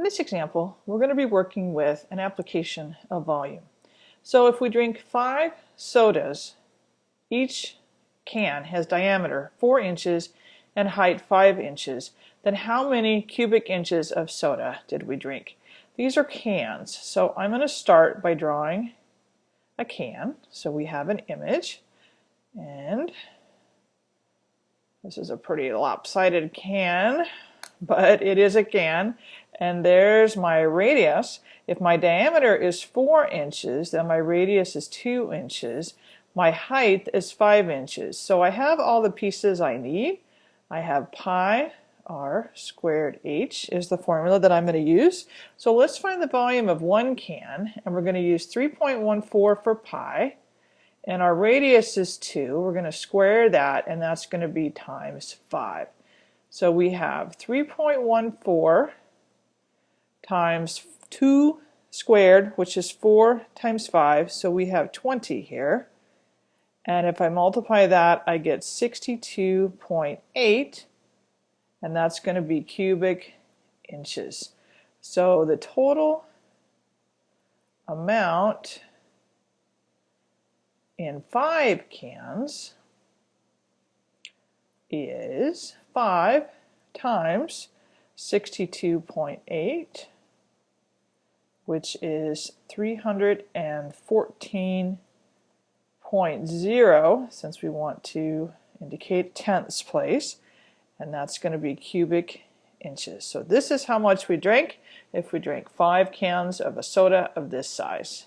In this example, we're going to be working with an application of volume. So if we drink five sodas, each can has diameter 4 inches and height 5 inches, then how many cubic inches of soda did we drink? These are cans, so I'm going to start by drawing a can. So we have an image, and this is a pretty lopsided can, but it is a can. And there's my radius. If my diameter is 4 inches, then my radius is 2 inches. My height is 5 inches. So I have all the pieces I need. I have pi r squared h is the formula that I'm going to use. So let's find the volume of one can, and we're going to use 3.14 for pi, and our radius is 2. We're going to square that, and that's going to be times 5. So we have 3.14 times 2 squared, which is 4 times 5, so we have 20 here. And if I multiply that, I get 62.8, and that's going to be cubic inches. So the total amount in five cans is 5 times 62.8 which is 314.0 since we want to indicate tenths place and that's going to be cubic inches. So this is how much we drink if we drink five cans of a soda of this size.